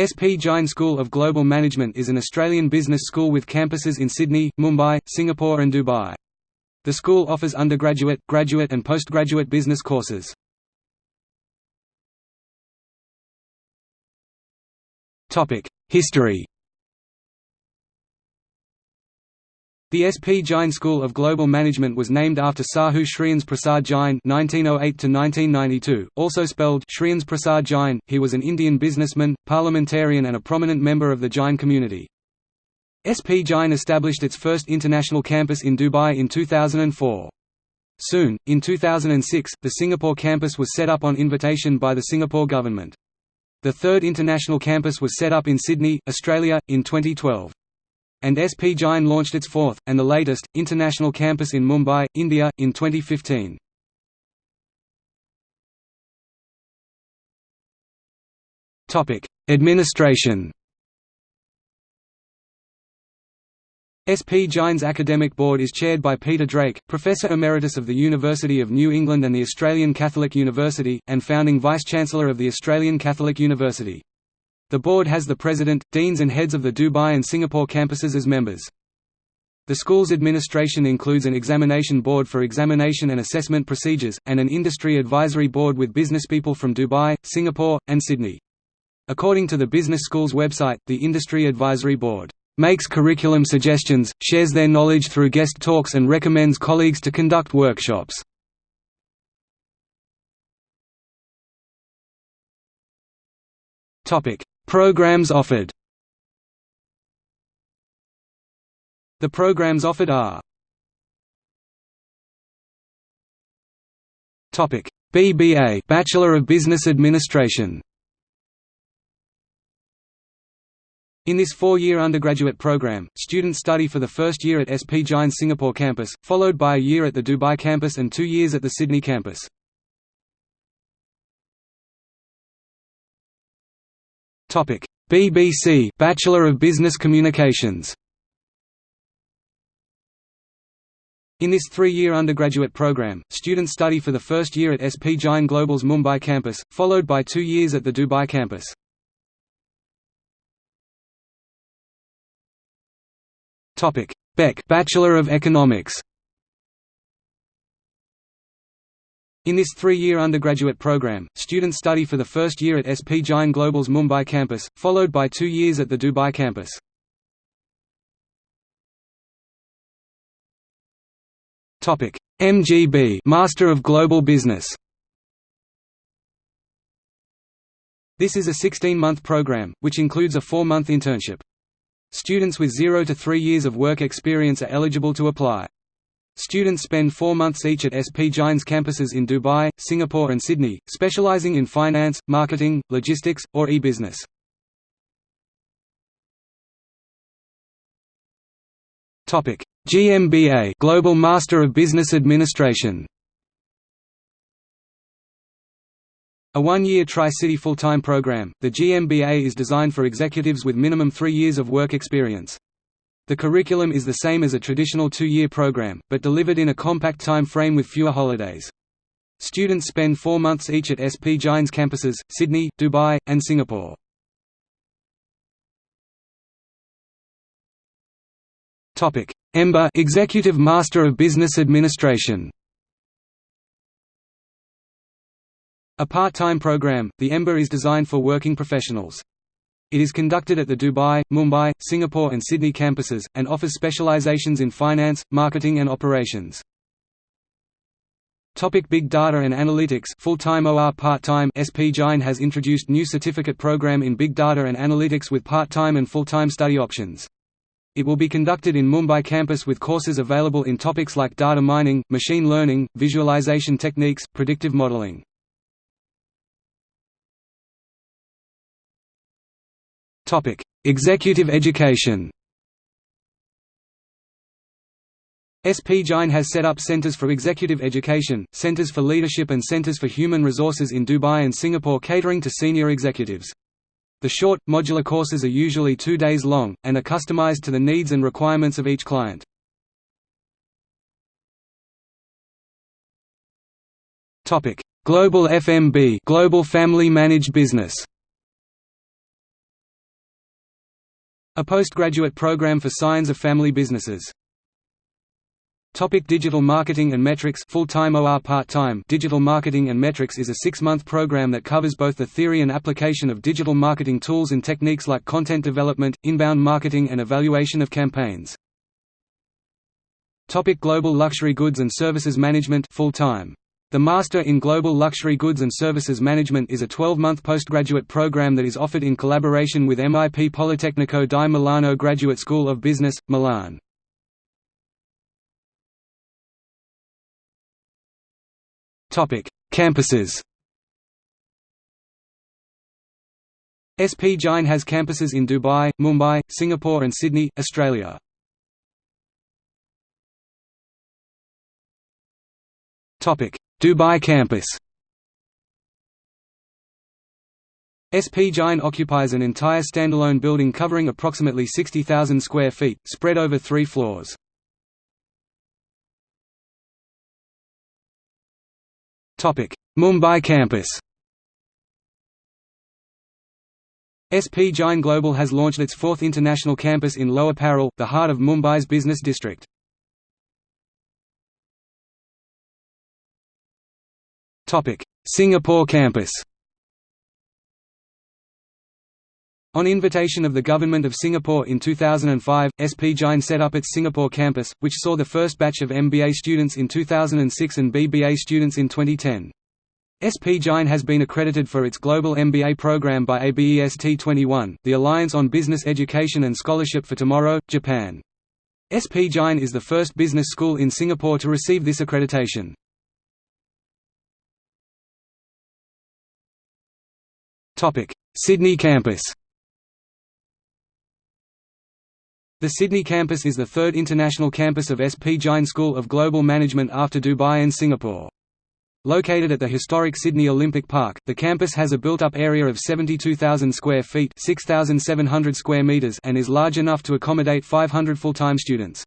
SP Jain School of Global Management is an Australian business school with campuses in Sydney, Mumbai, Singapore and Dubai. The school offers undergraduate, graduate and postgraduate business courses. History The SP Jain School of Global Management was named after Sahu Shreyans Prasad Jain (1908–1992), also spelled Shreyans Prasad Jain. He was an Indian businessman, parliamentarian, and a prominent member of the Jain community. SP Jain established its first international campus in Dubai in 2004. Soon, in 2006, the Singapore campus was set up on invitation by the Singapore government. The third international campus was set up in Sydney, Australia, in 2012 and SP Jain launched its fourth, and the latest, international campus in Mumbai, India, in 2015. Administration SP Jain's academic board is chaired by Peter Drake, Professor Emeritus of the University of New England and the Australian Catholic University, and founding Vice-Chancellor of the Australian Catholic University. The board has the president, deans and heads of the Dubai and Singapore campuses as members. The school's administration includes an examination board for examination and assessment procedures, and an industry advisory board with businesspeople from Dubai, Singapore, and Sydney. According to the business school's website, the Industry Advisory Board makes curriculum suggestions, shares their knowledge through guest talks and recommends colleagues to conduct workshops. Programs offered. The programs offered are Topic. BBA Bachelor of Business Administration. In this four-year undergraduate program, students study for the first year at SP Jain Singapore campus, followed by a year at the Dubai campus and two years at the Sydney campus. BBC Bachelor of Business Communications. In this three-year undergraduate program, students study for the first year at SP Jain Global's Mumbai campus, followed by two years at the Dubai campus. BEC Bachelor of Economics In this three-year undergraduate program, students study for the first year at SP Jain Global's Mumbai campus, followed by two years at the Dubai campus. MGB Master of Global Business This is a 16-month program, which includes a four-month internship. Students with 0 to 3 years of work experience are eligible to apply. Students spend four months each at SP Jain's campuses in Dubai, Singapore and Sydney, specializing in finance, marketing, logistics, or e-business. GMBA Global Master of Business Administration A one-year Tri-City full-time program, the GMBA is designed for executives with minimum three years of work experience. The curriculum is the same as a traditional two-year program, but delivered in a compact time frame with fewer holidays. Students spend four months each at SP Jain's campuses, Sydney, Dubai, and Singapore. EMBA Executive Master of Business Administration A part-time program, the EMBA is designed for working professionals. It is conducted at the Dubai, Mumbai, Singapore and Sydney campuses, and offers specializations in finance, marketing and operations. Topic Big Data and Analytics full-time or part-time SP Jain has introduced new certificate program in Big Data and Analytics with part-time and full-time study options. It will be conducted in Mumbai campus with courses available in topics like data mining, machine learning, visualization techniques, predictive modeling. Executive education SP Jain has set up centers for executive education, centers for leadership and centers for human resources in Dubai and Singapore catering to senior executives. The short, modular courses are usually two days long, and are customized to the needs and requirements of each client. Global FMB Global Family Managed Business A postgraduate program for science of family businesses. Topic Digital Marketing and Metrics full-time OR part-time Digital Marketing and Metrics is a six-month program that covers both the theory and application of digital marketing tools and techniques like content development, inbound marketing and evaluation of campaigns. Topic Global Luxury Goods and Services Management full-time. The Master in Global Luxury Goods and Services Management is a 12-month postgraduate program that is offered in collaboration with MIP Politecnico di Milano Graduate School of Business, Milan. Campuses. SP Jain has campuses in Dubai, Mumbai, Singapore and Sydney, Australia. Topic: Dubai campus. SP Jain occupies an entire standalone building covering approximately 60,000 square feet, spread over three floors. Mumbai campus SP Jain Global has launched its fourth international campus in Lower Parel, the heart of Mumbai's business district. Singapore campus On invitation of the Government of Singapore in 2005, SP Jain set up its Singapore campus, which saw the first batch of MBA students in 2006 and BBA students in 2010. SP Jain has been accredited for its global MBA program by ABEST 21, the Alliance on Business Education and Scholarship for Tomorrow, Japan. SP Jain is the first business school in Singapore to receive this accreditation. Sydney campus The Sydney campus is the third international campus of SP Jain School of Global Management after Dubai and Singapore. Located at the historic Sydney Olympic Park, the campus has a built-up area of 72,000 square feet 6,700 square meters and is large enough to accommodate 500 full-time students.